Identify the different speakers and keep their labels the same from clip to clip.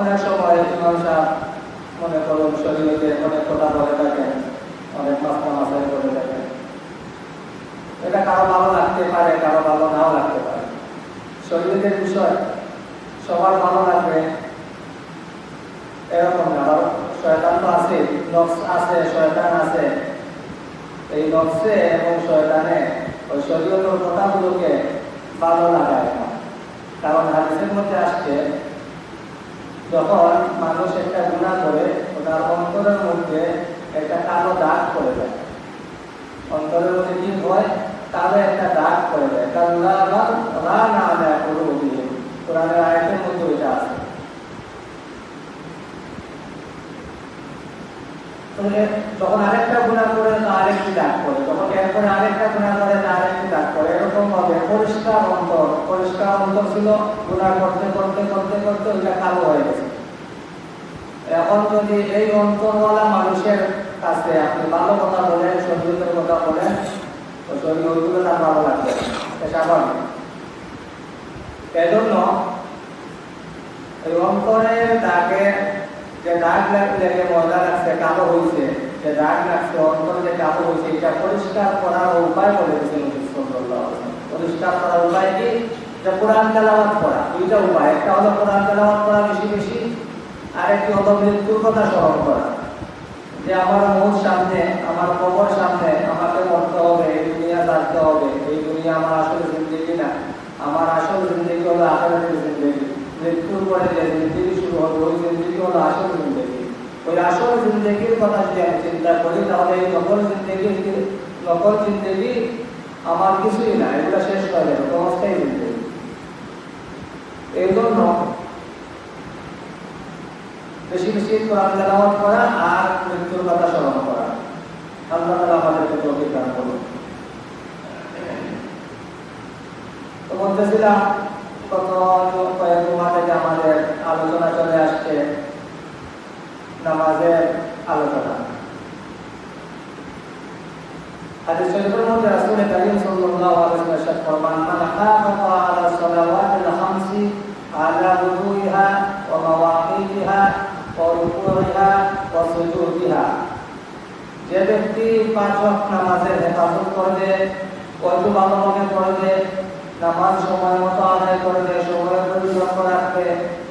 Speaker 1: অনেক সময় সাহেব মনে করুন শরীরকে অনেক কথা বলে থাকেন অনেক মাস্তা মাসাই করে থাকেন এটা কারও ভালো লাগতে পারে, কারও ভালো নাও লাগতে পারে। শরীরের বিষয়, সবার ভালো লাগবে। এরকম না শয়তান তো আছে নকশ আছে, শয়তান আছে। এই নকশে এবং শয়তানে ওই শরীরের কথাগুলোকে ভালো লাগায় না। কারণ হাদিসের মধ্যে আসছে যখন মানুষ একটা গুণা করে, ওটার অন্তরের মধ্যে একটা কালো দাগ করে দেয় অন্তরের মধ্যে কি হয়? কালো একটা দাগ করে দেয় কারণ রা না দেয় কোনো অভিযোগ কোরআনের আয়তের মধ্যে ওইটা আছে যখন আরেকটা গুণা করে, তা আরেকটি দাগ করে। যখন এরপরে আরেকটা গুণা করে, তা আরেকটি দাগ করে। এরকম ভাবে পরিষ্কার অন্তর। পরিষ্কার অন্তর ছিল, গুণা করতে করতে করতে করতে ওইটা কালো হয়ে গেছে। এখন যদি এই অন্তরওয়ালা মানুষের কাছে আপনি ভালো কথা বলেন সঙ্গীতের কথা বলেন, তো শরীর তার ভালো লাগবে। স্বাভাবিক। এজন্য এই অন্তরের দাগে যে দাগ লেগে মজা লাগছে কালো হয়েছে, যে দাগ লাগছে, অন্তর যে কালো হয়েছে, এটা পরিষ্কার করার উপায় বলে দিয়েছেন পরিষ্কার করার উপায় কি? যে কোরআন তেলাওয়াত করা, দুইটা উপায়। একটা হলো কোরআন তেলাওয়াত করা বেশি বেশি, আর একটি হলো মৃত্যুর কথা স্মরণ করা। যে আমার মুখ সামনে, আমার কবর সামনে আমাকে মরতে হবে, এই দুনিয়া থাকতে হবে, এই দুনিয়া আমার আসল জিন্দগি না। আমার আসল জিন্দগি হলো আখেরাতের জিন্দগি। মৃত্যুর পরে যে শুরু হবে, ওই জিন্দগি হলো আসল জিন্দগি। ওই আসল জিন্দগির কথা যদি আমি চিন্তা করি, তাহলে এই নকল জিন্দগি নকল জিন্দগি আমার কিছুই না, এগুলো শেষ হয়ে যাবে অবস্থায় জিন্দগি এই জন্য বেশি বেশি কোরআন তেলাওয়াত করা আর মৃত্যুর কথা স্মরণ করা। আল্লাহ তাআলা আমাদেরকে তৌফিক দান করুন। তো বলতেছিলাম গত কয়েক মাস থেকে আমাদের আলোচনা চলে আসছে নামাজের আলোচনা হাদিস শরীফের মধ্যে রাসূল কারীম সাল্লাল্লাহু আলাইহি ওয়াসাল্লাম ফরমান মান হাফাযা আলা সালাওয়াতিল খামসি আলা wudu'iha wa mawaqifiha wa ruku'iha wa sujudiha যে ব্যক্তি পাঁচ ওয়াক্ত নামাজের হেফাজত করবে কয়তো ভালো মনে করবে নামাজ সময় মতো আদায় করবে সময়ের প্রতি লক্ষ্য রাখবে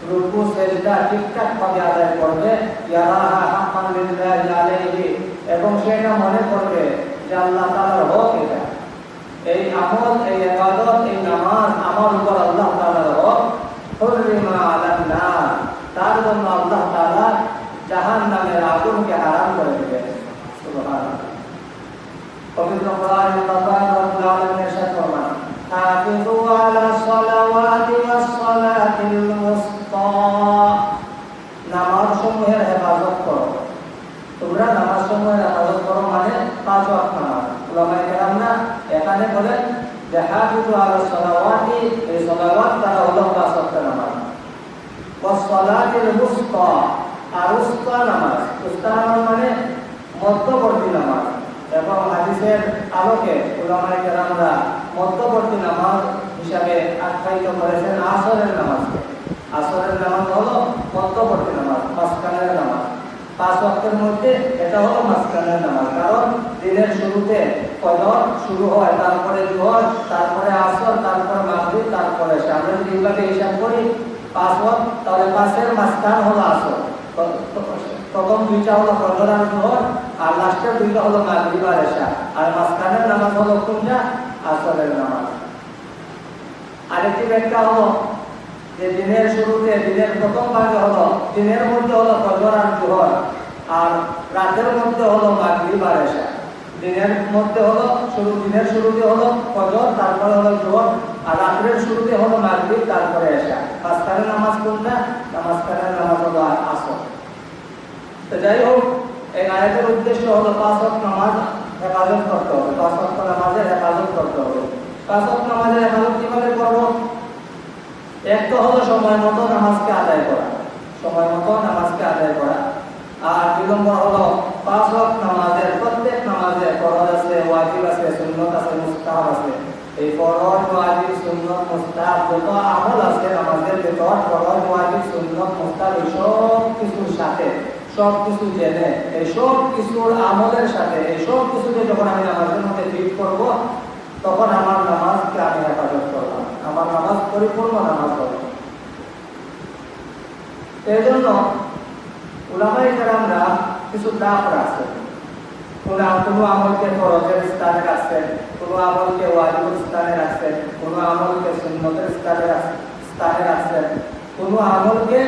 Speaker 1: রুকু, সেজদা ঠিকঠাক ভাবে আদায় করবে, ইয়ারাহা হাক্কান লিল্লাহি আলাইহি, এবং সেটা মনে করবে। তার জন্য আল্লাহ তালা জাহান নামের আগুনকে হারাম করে সুবহানাল্লাহ। পবিত্র কোরআন আল্লাহ আলা সালাওয়াতি ওয়াস সালাতিল মুসতা নামাজ সমূহের হেফাজত করো তোমরা নামাজ সমূহের হেফাজত করো মানে পাঁচ ওয়াক্ত নামাজ উলামায়ে কেরামরা এখানে বলেন যে হাফিজু আলা সালাওয়াতি এই সালাওয়াত তারা হলো নামাজ। মুসতা আর উস্তা নামাজ। উস্তা নামাজ মানে মধ্যবর্তী নামাজ। এবং হাদিসের আলোকে উলামায়ে কেরামরা মধ্যবর্তী নামাজ হিসাবে আখ্যায়িত করেছেন আসরের নামাজকে। আসরের নামাজ হলো মধ্যবর্তী নামাজ, মাঝখানের নামাজ। পাঁচ ওয়াক্তের মধ্যে এটা হলো মাঝখানের নামাজ। কারণ দিনের শুরুতে ফজর শুরু হয়, তারপরে জোহর, তারপরে আসর, তারপরে মাগরিব, তারপরে আমরা যদি এইভাবে হিসাব করি, পাঁচ তাহলে পাঁচের মাঝখান হলো আসর। প্রথম দুইটা হলো ফজর আর জোহর, আর লাস্টের দুইটা হলো মাগরিব আর এশা। আর মাঝখানের নামাজ হলো কোনটা? আসরের নামাজ। আরেকটি ব্যাখ্যা হলো যে দিনের শুরুতে, দিনের প্রথম ভাগে হলো, দিনের মধ্যে হলো ফজর জোহর, আর রাতের মধ্যে হলো মাগরিব আর দিনের মধ্যে হলো শুরু, দিনের শুরুতে হলো ফজর, তারপরে হলো জোহর, আর রাতের শুরুতে হলো মাগরিব, তারপরে এশা। মাঝখানের নামাজ কোনটা? মাঝখানের নামাজ হলো আসর। তো যাই হোক, এই আয়াতের উদ্দেশ্য হলো পাঁচ ওয়াক্ত নামাজ হেফাজত করতে হবে। পাঁচ ওয়াক্ত নামাজের হেফাজত করতে হবে। পাঁচ ওয়াক্ত নামাজের হেফাজত কীভাবে করব? এক তো হলো সময় মতো নামাজকে আদায় করা, সময় মতো নামাজকে আদায় করা। আর দুই নম্বর হলো পাঁচ ওয়াক্ত নামাজের, প্রত্যেক নামাজে ফরজ আছে, ওয়াজিব আছে, সুন্নত আছে, মুস্তাহাব আছে। এই ফরজ, ওয়াজিব, সুন্নত, মুস্তাহাব যত আমল আছে নামাজের ভেতর, ফরজ, ওয়াজিব, সুন্নত, মুস্তাহাব, এই সব কিছুর সাথে, সব কিছু জেনে, এই সব কিছুর আমলের সাথে, এই সব কিছুকে যখন আমি নামাজের মধ্যে ফিট করব, তখন আমার নামাজকে আমি হেফাজত করলাম আমার নামাজ পরিপূর্ণ নামাজ হবে। এই জন্য উলামাই কেরামরা কিছু দাপ রাখছেন কোন আমলকে ফরজের স্থানে রাখছেন কোনো আমলকে ওয়াজিবের স্থানে রাখছেন কোনো আমলকে সুন্নতের স্থানে স্থানে রাখছেন কোনো আমলকে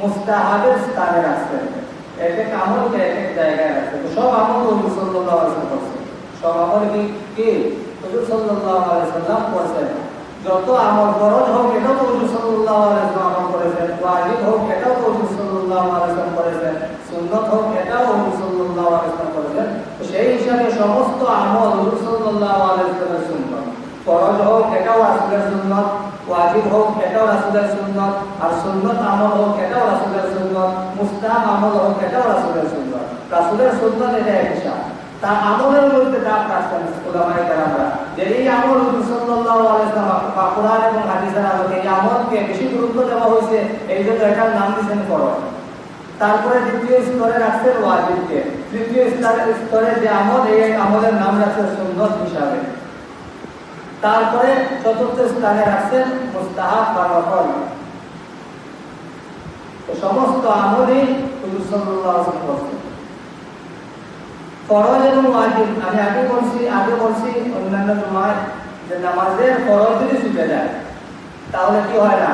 Speaker 1: মুস্তাহাবের স্থানে রাখছেন এক এক আমলকে এক এক জায়গায় রাখছেন সব আমল হুজুর ওয়াসাল্লাম করছেন সব আমল কি হুজুর ওয়াসাল্লাম করছেন। যত আমল ফরজ হোক, এটাও তো হুজুর সাল্লাল্লাহু আলাইহি ওয়াসাল্লাম আমল করেছেন। ওয়াজিব হোক, এটাও তো হুজুর সাল্লাল্লাহু আলাইহি ওয়াসাল্লাম করেছেন। সুন্নত হোক, এটাও হুজুর সাল্লাল্লাহু আলাইহি ওয়াসাল্লাম করেছেন। সেই হিসাবে সমস্ত আমল হুজুর সাল্লাল্লাহু আলাইহি ওয়াসাল্লামের সুন্নত। ফরজ হোক, এটাও রাসূলের সুন্নত। ওয়াজিব হোক, এটাও রাসূলের সুন্নত। আর সুন্নত আমল হোক, এটাও রাসূলের সুন্নত। মুস্তাহাব আমল হোক, এটাও রাসূলের সুন্নত। রাসূলের সুন্নত এটা এক হিসাব। তার আমলের মধ্যে যে এই আমল সাল্লাল্লাহু আলাইহি কোরআন এবং হাদিসের আলোকে এই আমলকে বেশি গুরুত্ব দেওয়া হয়েছে, এই জন্য এটার নাম দিয়েছেন ফরজ তারপরে দ্বিতীয় স্তরে রাখছেন ওয়াজিবকে। তৃতীয় স্তরে স্তরে যে আমল, এই আমলের নাম রাখছেন সুন্নত হিসাবে। তারপরে চতুর্থ স্থানে রাখছেন মুস্তাহাব সমস্ত আমলই হুজুর সাল্লাল্লাহু আলাইহি ওয়াসাল্লাম ফরজ এবং ওয়াজিব। আমি আগে বলছি আগে বলছি, অন্যান্য জমায় যে নামাজের ফরজ যদি ছুটে যায়, তাহলে কি হয় না?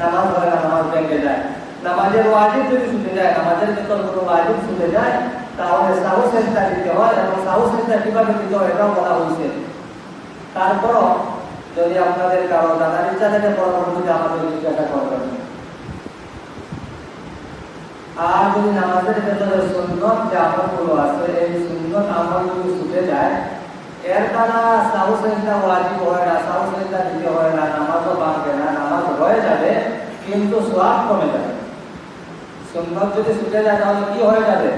Speaker 1: নামাজ হয় না, নামাজ ভেঙে যায়। নামাজের ওয়াজিব যদি ছুটে যায়, নামাজের ভেতর কোনো ওয়াজিব ছুটে যায়, তাহলে সাহু সেজদা দিতে হয় এবং সাহু সেজদা কীভাবে দিতে হয় এটাও বলা হয়েছে। তারপরও যদি আপনাদের কারও দাদা ইচ্ছা থাকে আমাদের জিজ্ঞাসা আর যদি নামাজের ভেতরে সুন্নত যে আমলগুলো আছে, এই আমল যদি ছুটে যায় এর দ্বারা সাহু সেজদা ওয়াজিব হয় না সাহু সেজদা দিতে হয় না, নামাজও বাঁধবে না, নামাজ হয়ে যাবে, কিন্তু সোয়াব কমে যাবে। সুন্নত যদি ছুটে যায়, তাহলে কি হয়ে যাবে?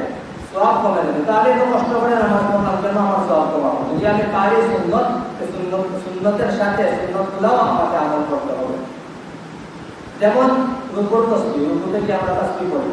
Speaker 1: সোয়াব কমে যাবে। তাহলে তো কষ্ট করে নামাজ পড়লাম, কেন আমার সোয়াব কমাবো? যদি আমি পারি সুন্নত সুন্নতের সাথে সুন্নতগুলোও আমাকে আমল করতে হবে। যেমন রুকুর তসবি রুকুতে কি আমরা তসবি করি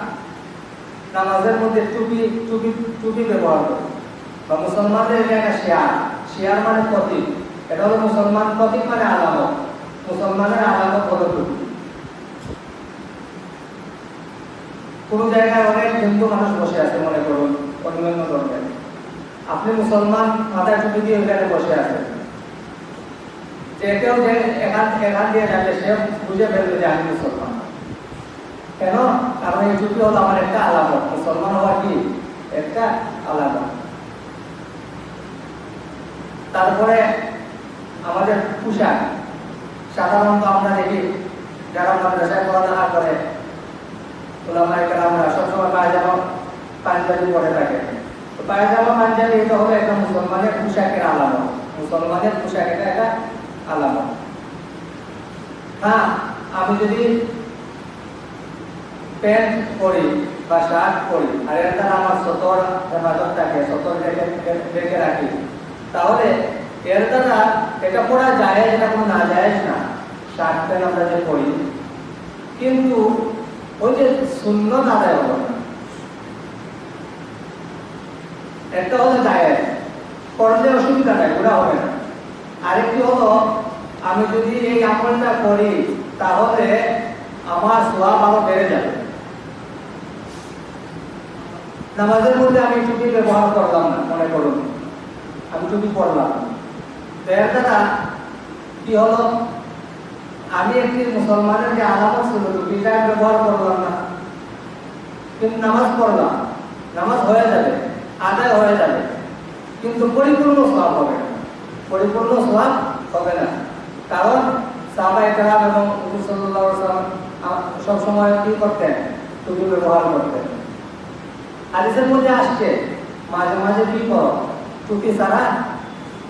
Speaker 1: নামাজের মধ্যে টুপি টুপি টুপি ব্যবহার করি। বা মুসলমানদের একটা শেয়ার। শেয়ার মানে প্রতীক। এটা হলো মুসলমান প্রতীক মানে আলামত। মুসলমানের আলামত হলো টুপি। কোন জায়গায় অনেক হিন্দু মানুষ বসে আছে, মনে করুন, অন্যান্য ধর্মের আপনি মুসলমান, মাথায় টুপি দিয়ে ওইখানে বসে আছেন যে কেউ যে এখান এখান দিয়ে যাবে, সে বুঝে ফেলবে যে আমি মুসলমান। কেন? কারণ এই টুপি হলো আমার একটা আলামত। মুসলমান হওয়া কি? একটা আলামত। তারপরে আমাদের পোশাক। সাধারণত আমরা দেখি, যারা মাদ্রাসায় পড়ালেখা করে ওলামাই আমরা সবসময় পায়জামা, পাঞ্জাবি পরে থাকে। পায়জামা, পাঞ্জাবি এটা হলো একটা মুসলমানের পোশাকের আলামত। মুসলমানের পোশাক এটা একটা আলামত। হ্যাঁ আমি যদি প্যান্ট পরি বা শার্ট পরি, আর এর আমার সতর হেফাজত থাকে সতর রেখে রেখে তাহলে এর দ্বারা এটা পড়া যায় এটা কোনো না যায় না? শার্ট প্যান্ট আমরা যে পরি, কিন্তু ওই যে না একটা হলো জায়েজ করলে অসুবিধা নাই ওরা হবে না। আরেকটি হলো, আমি যদি এই আমলটা করি, তাহলে আমার সোয়াব আরও বেড়ে যাবে। নামাজের মধ্যে আমি টুপি ব্যবহার করলাম না, মনে করুন। আমি টুপি পড়লাম। তো দ্বারা কি হলো? আমি একটি মুসলমানের যে আলামত ছিল টুপিটা আমি ব্যবহার করলাম না। কিন্তু নামাজ পড়লাম। নামাজ হয়ে যাবে, আদায় হয়ে যাবে। কিন্তু পরিপূর্ণ সব হবে না। পরিপূর্ণ সব হবে না। কারণ সাহাবা একরাম এবং হুজুর সাল্লাল্লাহু আলাইহি ওয়াসাল্লাম সব সময় কি করতেন? টুপি ব্যবহার করতেন। হাদিসের মধ্যে আসছে, মাঝে মাঝে কি করো? টুপি ছাড়া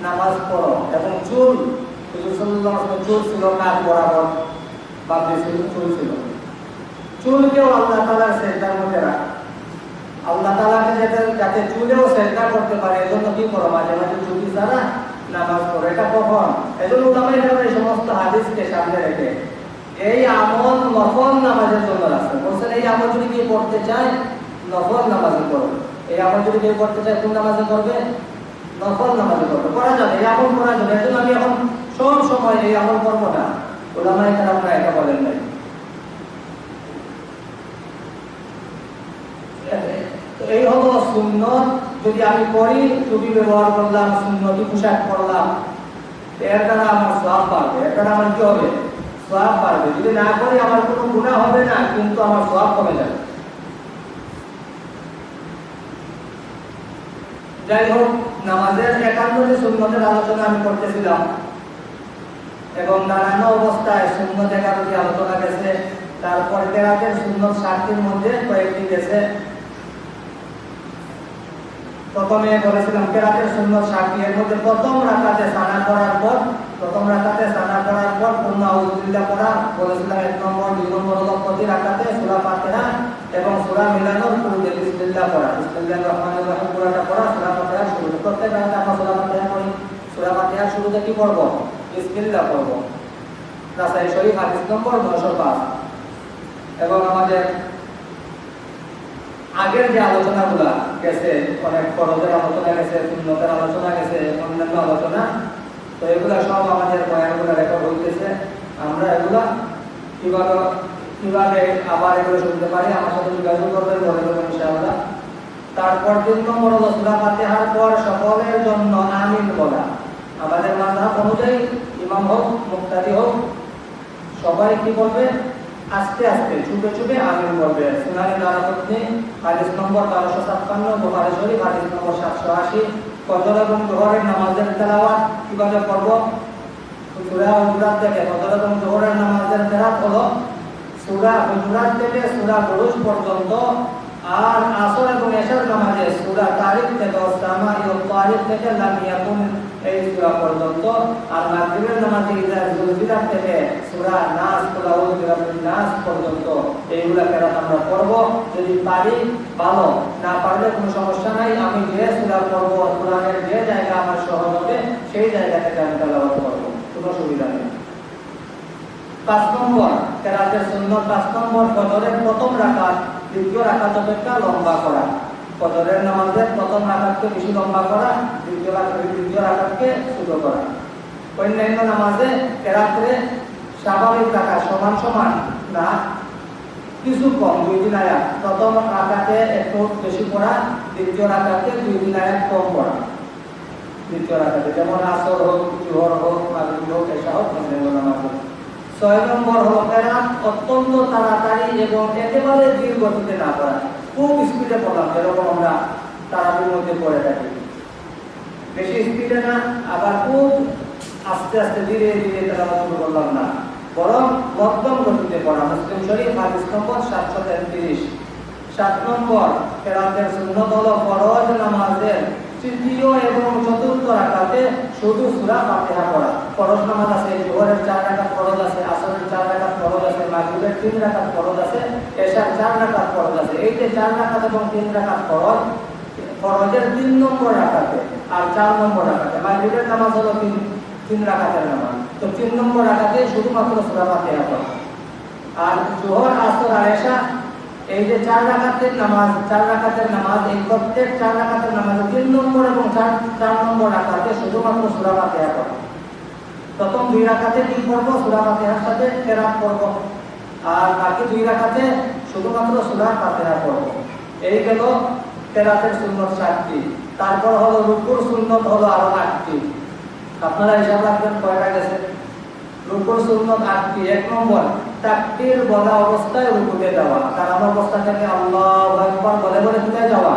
Speaker 1: নামাজ পড়ো এবং চুল চুল ছিল কাজ বরাবর? বা বেশি চুল ছিল। চুলকেও আল্লাহ তাআলার সেজদার মধ্যে রাখা। আল্লাহ তাআলাকে যাতে যাতে চুলেও সেজদা করতে পারে, এজন্য কি করো? মাঝে মাঝে টুপি ছাড়া নামাজ পড়ো। এটা কখন? এজন্য উলামায়ে কেরাম এই সমস্ত হাদিসকে সামনে রেখে এই আমল নফল নামাজের জন্য রাখছে বলছেন, এই আমল যদি কি করতে চায় নফল নামাজে করবে এই আমল যদি কেউ করতে চায়, কোন নামাজে করবে? নফল নামাজে করবে করা যাবে, এই আমল করা যাবে। এজন্য আমি এখন সব সময় এই আমল করব না। ওলামায়ে কেরামরা এটা বলেন নাই। এই হলো সুন্নত। যদি আমি করি টুপি ব্যবহার করলাম, সুন্নতি পোশাক পরলাম এর দ্বারা আমার সব বাড়বে। এর দ্বারা আমার কি হবে? সব বাড়বে। যদি না করি, আমার কোনো গুণা হবে না, কিন্তু আমার সব কমে যাবে। যাই হোক, নামাজের একান্ত যে সুন্নতের আলোচনা আমি করতেছিলাম। এবং নানান অবস্থায় সুন্নত একান্ত আলোচনা গেছে। তারপরে তেরাতের সুন্নত সাতটির মধ্যে কয়েকটি গেছে। প্রথমে বলেছিলাম, কেরাতের সুন্নত সাতটি এর মধ্যে প্রথম রাকাতে সানা করার পর, প্রথম রাকাতে সানা করার পর পূর্ণ আউযুবিল্লাহ পড়া, বলেছিলাম এক নম্বর, দুই নম্বর হলো প্রতি রাকাতে সূরা ফাতিহা এবং সূরা মিলানোর শুরুতে বিসমিল্লাহ পড়া। বিসমিল্লাহির রহমানির রহিম পুরোটা পড়া, সূরা ফাতিহা শুরু। প্রত্যেক রাকাতে আমরা সূরা ফাতিহা পড়ি। সূরা ফাতিহা শুরুতে কি পড়ব? বিসমিল্লাহ পড়ব। রাসাই শরীফ হাদিস নম্বর 905 এবং আমাদের আগের যে আলোচনাগুলো গেছে, অনেক ফরজের আলোচনা গেছে, সুন্নতের আলোচনা গেছে, অন্যান্য আলোচনা, তো এগুলা সব আমাদের বয়ানগুলো রেকর্ড হইতেছে। আমরা এগুলা কীভাবে কীভাবে আবার এগুলো শুনতে পারি, আমার সাথে যোগাযোগ করবেন, বলে দেবো ইনশাআল্লাহ। তারপর তিন নম্বর হলো সূরা ফাতিহার পর সকলের জন্য আমিন বলা। আমাদের মাযহাব অনুযায়ী ইমাম হোক, মুক্তাদি হোক, সবাই কি বলবে? আস্তে আস্তে ছুটে ছুটে আমিন করবে সুনানি দারাতনে হাদিস নম্বর বারোশো ছাপ্পান্ন, বোখারি শরীফ, হাদিস নম্বর সাতশো আশি। ফজর এবং জোহরের নামাজের তেলাওয়াত কীভাবে করব সূরা হুজুরাত থেকে ফজর এবং জোহরের নামাজের তেলাওয়াত হলো সূরা হুজুরাত থেকে সূরা বুরুজ পর্যন্ত আর আসর এবং এশার নামাজে সূরা তারিক থেকে ওসামা ইও তারিক থেকে লাম এই সূরা পর্যন্ত আর মাগরিবের নামাজে ইজা জুলজিলাত থেকে সূরা নাস কুল আউযু নাস পর্যন্ত এইগুলা কেরাত আমরা পড়ব। যদি পারি, ভালো। না পারলে কোনো সমস্যা নাই। আমি যে সূরা পড়ব, কোরআনের যে জায়গা আমার সহজ হবে, সেই জায়গা থেকে আমি তেলাওয়াত করব। কোনো সুবিধা নেই। পাঁচ নম্বর কেরাতের সুন্নত পাঁচ নম্বর, ফজরের প্রথম রাকাত দ্বিতীয় রাকাত অপেক্ষা লম্বা করা। ফজরের নামাজের প্রথম রাকাতকে বেশি লম্বা করা, দ্বিতীয় দ্বিতীয় রাকাতকে ছোট করা। অন্যান্য নামাজে কেরাতে স্বাভাবিক রাখা, সমান সমান না, কিছু কম, দুই দিন আয়াত। প্রথম রাকাতে একটু বেশি পড়া, দ্বিতীয় রাকাতে দুই দিন আয়াত কম পড়া। দ্বিতীয় রাকাতে যেমন আসর হোক, জোহর হোক, মাগরিব হোক এসা হোক, অন্যান্য নামাজ। হোক ছয় নম্বর হলো কেরাত অত্যন্ত তাড়াতাড়ি এবং একেবারে ধীর গতিতে না পড়া খুব স্পিডে পড়লাম যেরকম আমরা তাড়াতাড়ির মধ্যে পড়ে থাকি। বেশি স্পিডে না, আবার খুব আস্তে আস্তে ধীরে ধীরে তারা শুরু করলাম না। বরং মধ্যম গতিতে পড়া। মুসলিম শরীফ, হাদিস নম্বর সাতশো তেত্রিশ। সাত নম্বর কেরাতের সুন্নত হলো ফরজ নামাজের তৃতীয় এবং চতুর্থ রাকাতে শুধু সূরা ফাতিহা পড়া। ফরজ নামাজ আছে, জোহরের চার রাকাত ফরজ আছে, আসরের চার রাকাত ফরজ আছে, মাগরিবের তিন রাকাত ফরজ আছে, এশার চার রাকাত ফরজ আছে। এই যে চার রাকাত এবং তিন রাকাত ফরজ, ফরজের তিন নম্বর রাকাতে আর চার নম্বর রাকাতে। মাগরিবের নামাজ হলো তিন তিন রাকাতের নামাজ। তো তিন নম্বর রাকাতে শুধুমাত্র সূরা ফাতিহা পড়া। আর জোহর, আসর আর এশা এই যে চার রাকাতের নামাজ, চার রাকাতের নামাজ, এই প্রত্যেক চার রাকাতের নামাজ তিন নম্বর এবং চার চার নম্বর রাকাতে শুধুমাত্র সূরা ফাতিহা পড়া। প্রথম দুই রাকাতে কি পড়ব? সূরা ফাতিহার সাথে কেরাত পড়ব আর বাকি দুই রাখাতে শুধুমাত্র সূরা ফাতিহা পড়ব। এই গেল কেরাতের সুন্নত সাতটি। তারপর হলো রুকুর সুন্নত হলো আরও আটটি। আপনারা হিসাব রাখবেন, কয়টা গেছে? রুকুর সুন্নত আটটি, এক নম্বর, তাকবীর বলা অবস্থায় রুকুতে যাওয়া। কারণ অবস্থা থেকে বলে বলে যাওয়া?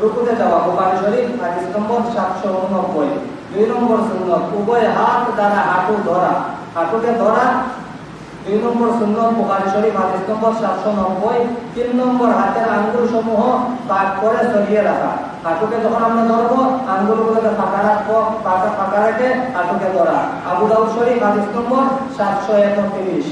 Speaker 1: রুকুতে যাওয়া। বুখারী শরীফ, হাদিস নম্বর 789 দুই নম্বর সুন্নত, উভয় হাত দ্বারা হাঁটু ধরা। হাঁটুকে ধরা, দুই নম্বর সুন্নত, বুখারী শরীফ, হাদিস নম্বর সাতশো নব্বই। তিন নম্বর হাতের আঙ্গুল সমূহ পাক করে সরিয়ে রাখা। হাঁটুকে যখন আমরা ধরবো আঙ্গুলগুলোকে ফাঁকা রাখব ফাঁকা ফাঁকা রেখে হাঁটুকে ধরা। আবু দাউদ শরীফ, হাদিস নম্বর সাতশো একত্রিশ।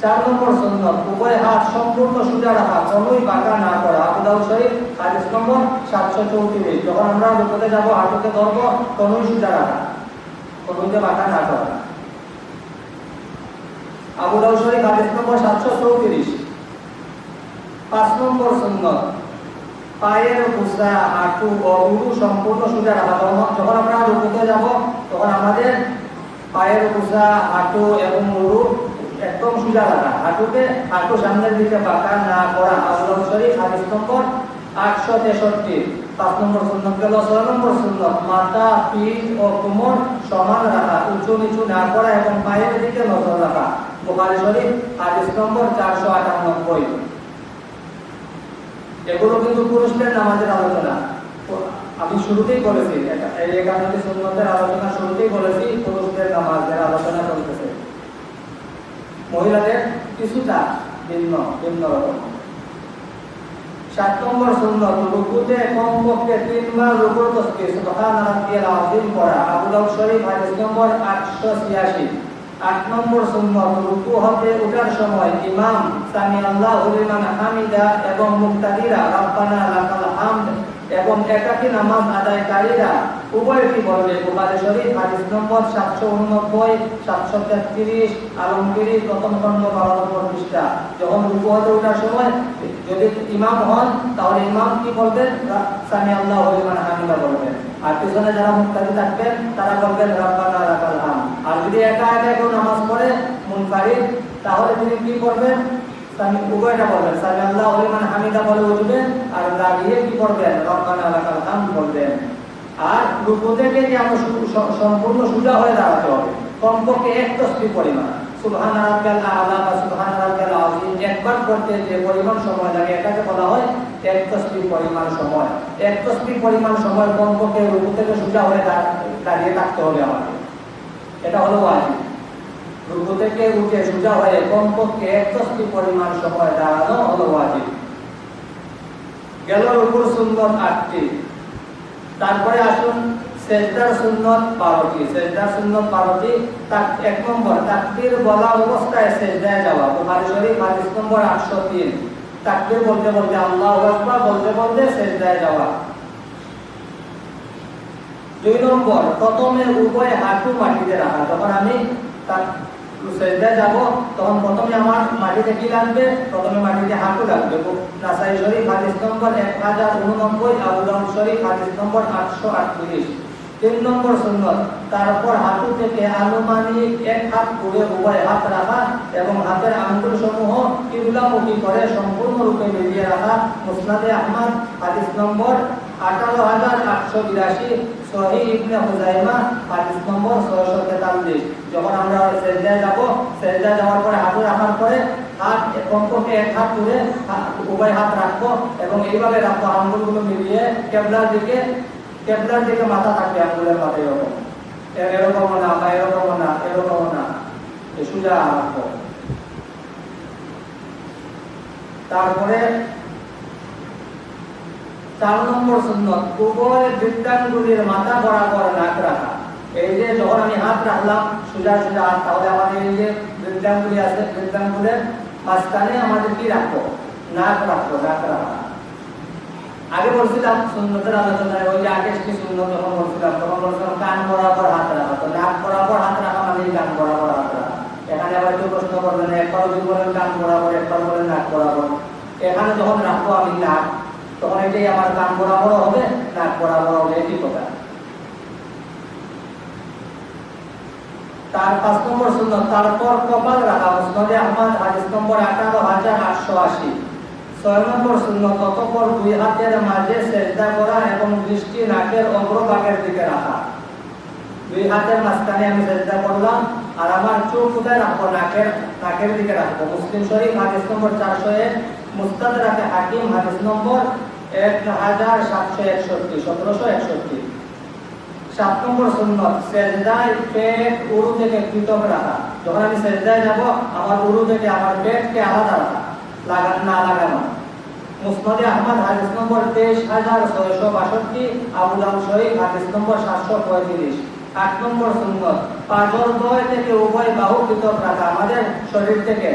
Speaker 1: চার নম্বর সুন্নত উভয় হাত সম্পূর্ণ সোজা রাখা, কোনোই বাঁকা না করা। আবু দাউদ শরীফ, হাদিস নম্বর সাতশো চৌত্রিশ। যখন আমরা রুকুতে যাব, হাঁটুকে ধরবো, কোনোই সোজা রাখা কোনোইতে বাঁকা না করা। আবু দাউদ শরীফ, হাদিস নম্বর সাতশো চৌত্রিশ। পাঁচ নম্বর সুন্নত পায়ের হাঁটু সম্পূর্ণ সোজা রাখা যখন- আমরা রুকুতে যাব তখন আমাদের পায়ের হাঁটু এবং একদম সোজা রাখা হাঁটুকে হাঁটু সামনের দিকে না করা দাউদ শরীফ নম্বর আটশো তেষট্টি পাঁচ নম্বর সুন্নত গেল ছয় নম্বর সুন্নত মাথা পিঠ ও কোমর সমান রাখা উঁচু নিচু না করা এবং পায়ের দিকে নজর রাখা বুখারী শরীফ হাদিস নম্বর চারশো আটানব্বই এগুলো কিন্তু পুরুষদের নামাজের আলোচনা। আমি শুরুতেই বলেছি একান্নটি আলোচনা শুরুতেই বলেছি, পুরুষদের নামাজের আলোচনা চলতেছে। মহিলাদের কিছুটা ভিন্ন ভিন্ন রকম। সাত নম্বর সুন্নত, রুকুতে, কমপক্ষে তিনবার রুকুর তসবিহ সুবহান রাব্বিয়াল আযীম পড়া। আবু দাউদ শরীফ নম্বর 886 আট নম্বর সুন্নত রুকু হতে ওঠার সময়। ইমাম সামি আল্লাহ লিমান হামিদা এবং মুক্তাদিরা, রাব্বানা লাকাল হামদ। এবং একাকী নামাজ আদায়কারীরা উভয়টি বলবে বুখারী শরীফ, হাদিস নম্বর 789 733 আলমগীরি প্রথম খণ্ড 12 নম্বর পৃষ্ঠা। যখন রুকু হতে ওঠার সময় যদি ইমাম হন, তাহলে ইমাম কি বলবেন? সামি আল্লাহু লিমান হামিদা বলবেন। আর পিছনে যারা মুক্তাদি থাকবেন, তারা বলবেন, রাব্বানা লাকাল হামদ। আর যদি একা একা কেউ নামাজ পড়ে, মুনফারিদ, তাহলে তিনি কি করবেন? সামি উভয়টা আল্লাহ লিমান হামিদা বলে আর দাঁড়িয়ে কি করবেন বলবেন। আর সম্পূর্ণ সোজা হয়ে দাঁড়াতে হবে। কমপক্ষে এক পরিমাণ। সময় বলা হয় পরিমাণ সময়। সোজা হয়ে দাঁড়িয়ে থাকতে হবে আমাকে এটা হলো রুকু থেকে উঠে সোজা হয়ে কমপক্ষে এক পরিমাণ সময় দাঁড়ানো হলো ওয়াজিব। গেল রুকুর সুন্নত আটটি। তারপরে আসুন সেজদার সুন্নত বারোটি। সেজদার সুন্নত বারোটি তার এক নম্বর, তাকবীর বলা অবস্থায় সেজদায় যাওয়া। বুখারী শরীফ, হাদিস নম্বর আটশো তিন। তাকবীর বলতে বলতে আল্লাহু আকবার বলতে বলতে সেজদায় যাওয়া। দুই নম্বর, প্রথমে উভয় হাঁটু মাটিতে রাখা। যখন আমি তিন নম্বর তারপর হাঁটু থেকে আনুমানিক এক হাত করে উভয় হাত রাখা এবং হাতের আঙ্গুল সমূহ কিবলামুখী করে সম্পূর্ণরূপে বেরিয়ে রাখা। মুসনাদে আহমদ, হাদিস নম্বর আঠারো হাজার আটশো বিরাশি এরকম। না না তারপরে চার নম্বর সুন্নত উভয় বৃত্তাঙ্গুলির মাথা বরাবর নাক রাখা। এই যে যখন আমি হাত রাখলাম, সোজা সোজা হাত, তাহলে আমাদের এই যে বৃত্তাঙ্গুলি আছে, বৃত্তাঙ্গুলের মাঝখানে আমাদের কি রাখব? নাক রাখব, নাক রাখা। আগে বলছিলাম, সুন্নতের আলোচনায় ওই যে আগে কি সুন্নত যখন বলছিলাম, তখন বলছিলাম কান বরাবর হাত রাখা। তো নাক বরাবর হাত রাখা মানে কান বরাবর হাত রাখা। এখানে আবার কেউ প্রশ্ন করবেন একবার বলেন কান বরাবর একবার বলেন নাক বরাবর। এখানে যখন রাখব আমি নাক তখন এটাই আমার কান বরাবর হবে নাক বরাবর হবে, এটি কথা। তার পাঁচ নম্বর সুন্নত, তারপর কপাল রাখা মুসনদে আহমদ, হাদিস নম্বর আঠারো হাজার আটশো আশি। ছয় নম্বর সুন্নত, ততপর দুই হাতের মাঝে সেজদা করা এবং দৃষ্টি নাকের অগ্রভাগের দিকে রাখা। দুই হাতের মাঝখানে আমি সেজদা করলাম, আর আমার চোখ কোথায় রাখব, নাকের নাকের দিকে রাখব। মুসলিম শরীফ, হাদিস নম্বর চারশো এক মুস্তাদ রাখে হাকিম, হাদিস নম্বর এক হাজার সাতশো একষট্টি, সতেরোশো একষট্টি। সাত নম্বর সুন্নত, সেজদায় পেট উরু থেকে পৃথক রাখা। যখন আমি সেজদায় যাব, আমার উরু থেকে আমার পেটকে আলাদা রাখা না লাগানো। মুসনাদে আহমদ, হাদিস নম্বর তেইশ হাজার ছয়শো বাষট্টি, আবু শহীদ হাদিস নম্বর সাতশো পঁয়ত্রিশ। আট নম্বর সুন্নত পাঁচর দয় থেকে উভয় বাহু পৃথক রাখা, আমাদের শরীর থেকে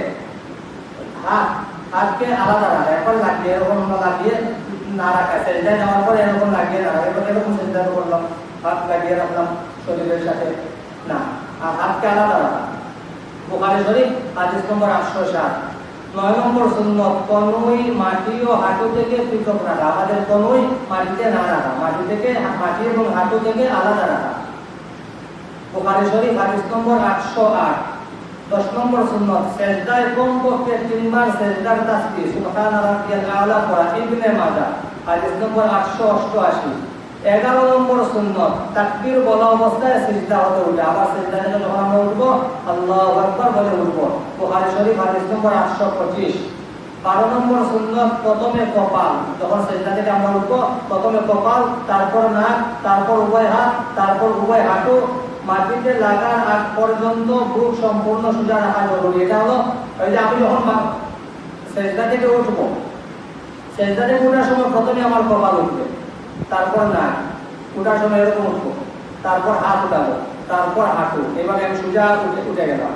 Speaker 1: হাত হাতকে আলাদা রাখা। এখন লাগিয়ে না লাগিয়ে না রাখা সেজদায় যাওয়ার পরে এরকম লাগিয়ে রাখা এবার এরকম সেজদা করলাম হাত লাগিয়ে রাখলাম শরীরের সাথে। না, আর হাতকে আলাদা রাখা। বুখারী শরীফ, হাদিস নম্বর আটশো সাত। নয় নম্বর সুন্নত, কনুই মাটি ও হাঁটু থেকে পৃথক রাখা। আমাদের কনুই মাটিতে না রাখা। মাটি থেকে মাটি এবং হাঁটু থেকে আলাদা রাখা। বুখারী শরীফ, হাদিস নম্বর আটশো আট। দশ নম্বর সুন্নত, সেজদায় কমপক্ষে তিনবার সেজদার তাসবিহ। সুবহান রাব্বিয়াল আলা পড়া। ইবনে মাজাহ। হাদিস নম্বর আটশো অষ্টআশি। এগারো নম্বর সুন্নত, তাকবীর বলা অবস্থায় সিজদা হতে উঠে। আবার সিজদা উঠবো, আল্লাহু আকবার বলে উঠবো। বুখারী শরীফ হাদিস নম্বর আটশো পঁচিশ। বারো নম্বর সুন্নত, প্রথমে কপাল। যখন সেজদা থেকে আমরা উঠবো, প্রথমে কপাল, তারপর নাক, তারপর উভয় হাত, তারপর উভয় হাঁটু। মাটিতে লাগার আগ পর্যন্ত বুক সম্পূর্ণ সোজা রাখা জরুরি। এটা হলো ওই যে আমি যখন সেজদা থেকে উঠবো সেজদা থেকে উঠার সময় প্রথমে আমার কপাল উঠবে। তারপর নাক উঠার সময় এরকম উঠবো। তারপর হাত উঠাবো। তারপর হাঁটু। এভাবে আমি সোজা উঠে উঠে গেলাম।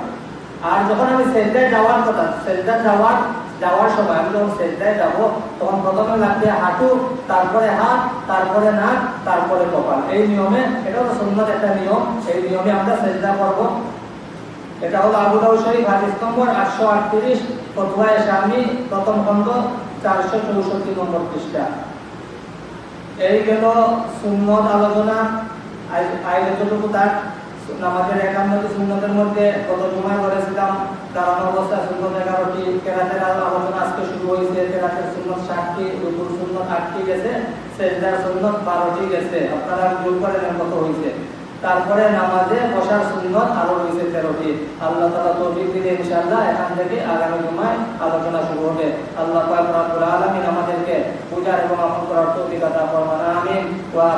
Speaker 1: আর যখন আমি সেজদায় যাওয়ার কথা সেজদা যাওয়ার যাওয়ার সময় আমি যখন সেজদায় যাব, তখন প্রথমে লাগবে হাঁটু, তারপরে হাত, তারপরে নাক, তারপরে কপাল। এই নিয়মে এটা হলো সুন্নত একটা নিয়ম। এই নিয়মে আমরা সেজদা করব এটা হলো আবু শরীফ, হাদিস আটশো আটত্রিশ, ফতুয়ায়ে শামী, প্রথম খণ্ড। চারশো চৌষট্টি নম্বর পৃষ্ঠা। এই গেল সুন্নত আলোচনা। আই যতটুকু তার। নামাজের একান্নটি সুন্নতের মধ্যে গত জুমায় করেছিলাম দাঁড়ানো অবস্থা সুন্নত এগারোটি, কেরাতের আলোচনা আজকে শুরু হয়েছে। কেরাতের সুন্নত ষাটটি, রুকুর সুন্নত আটটি গেছে। সেজদার সুন্নত বারোটি গেছে। আপনারা ভুল করেন কত হয়েছে। তারপরে নামাজে বসার সুন্দর আরও রয়েছে তেরোটি আল্লাহ তালা তৌফিক দিলে ইনশাআল্লাহ এখান থেকে আগামী জুমায় আলোচনা শুরু হবে। আল্লাহ পাক রব্বুল আমাদেরকে পূজা এবং আমল করার তৌফিক আতা ফরমান আমিন। ওয়া